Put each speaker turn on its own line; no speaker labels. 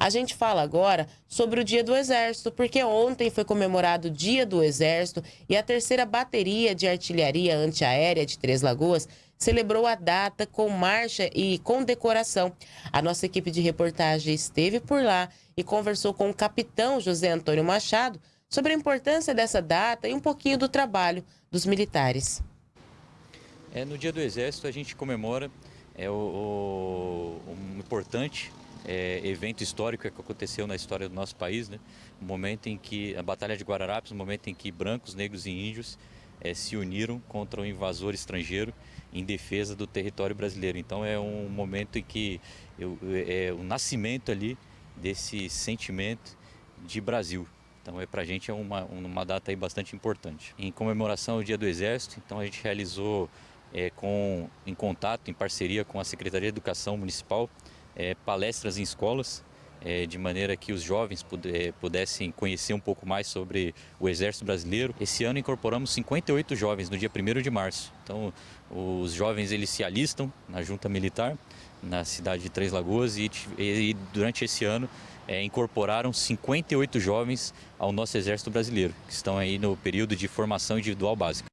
A gente fala agora sobre o Dia do Exército, porque ontem foi comemorado o Dia do Exército e a terceira bateria de artilharia antiaérea de Três Lagoas celebrou a data com marcha e condecoração. A nossa equipe de reportagem esteve por lá e conversou com o capitão José Antônio Machado sobre a importância dessa data e um pouquinho do trabalho dos militares.
É, no Dia do Exército a gente comemora é, o, o, um importante é, evento histórico que aconteceu na história do nosso país, né? O momento em que a Batalha de Guararapes, o momento em que brancos, negros e índios é, se uniram contra o invasor estrangeiro em defesa do território brasileiro. Então é um momento em que eu, é o nascimento ali desse sentimento de Brasil. Então é para a gente é uma, uma data aí bastante importante. Em comemoração ao Dia do Exército, então a gente realizou é, com, em contato, em parceria com a Secretaria de Educação Municipal, é, palestras em escolas, é, de maneira que os jovens pudessem conhecer um pouco mais sobre o Exército Brasileiro. Esse ano incorporamos 58 jovens no dia 1 de março. Então, os jovens eles se alistam na junta militar na cidade de Três Lagoas e, e durante esse ano é, incorporaram 58 jovens ao nosso Exército Brasileiro, que estão aí no período de formação individual básica.